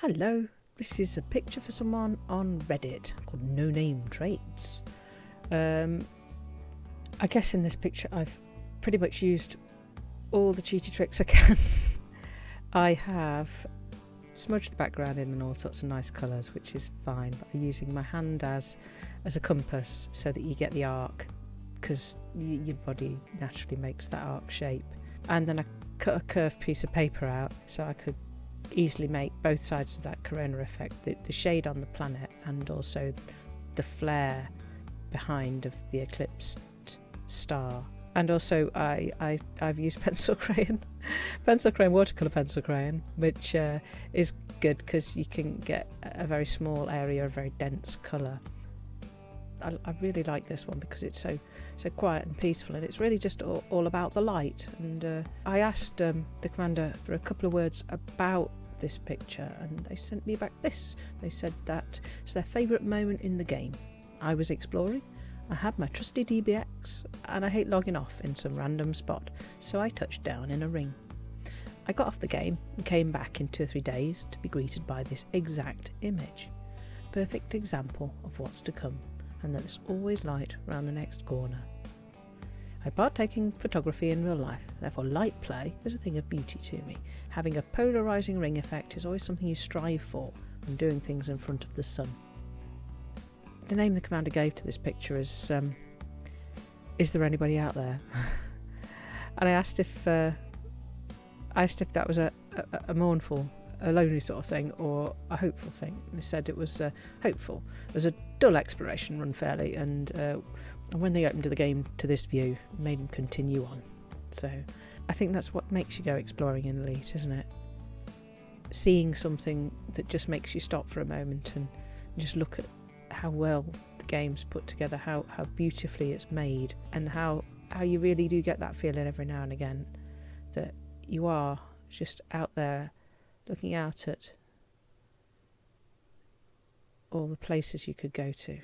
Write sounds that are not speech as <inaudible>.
Hello, this is a picture for someone on Reddit called No Name Trades. Um, I guess in this picture I've pretty much used all the cheaty tricks I can. <laughs> I have smudged the background in in all sorts of nice colours, which is fine, but I'm using my hand as as a compass so that you get the arc because your body naturally makes that arc shape. And then I cut a curved piece of paper out so I could easily make both sides of that corona effect the, the shade on the planet and also the flare behind of the eclipsed star. And also I, I I've used <laughs> pencil crayon pencil crayon watercolor pencil crayon which uh, is good because you can get a very small area of very dense color I, I, really like this one because it's so so quiet and peaceful and it's really just all, all about the light. And uh, I asked um, the commander for a couple of words about this picture and they sent me back this. They said that it's their favourite moment in the game. I was exploring I had my trusty DBX and I hate logging off in some random spot so I touched down in a ring. I got off the game and came back in two or three days to be greeted by this exact image. Perfect example of what's to come and that there's always light round the next corner. I partake in photography in real life, therefore light play is a thing of beauty to me. Having a polarising ring effect is always something you strive for when doing things in front of the sun. The name the commander gave to this picture is um, Is there anybody out there? <laughs> and I asked if uh, I asked if that was a, a, a mournful a lonely sort of thing or a hopeful thing. They said it was uh, hopeful. It was a dull exploration run fairly, and uh, when they opened the game to this view, made them continue on. So I think that's what makes you go exploring in Elite, isn't it? Seeing something that just makes you stop for a moment and just look at how well the game's put together, how, how beautifully it's made, and how, how you really do get that feeling every now and again that you are just out there looking out at all the places you could go to.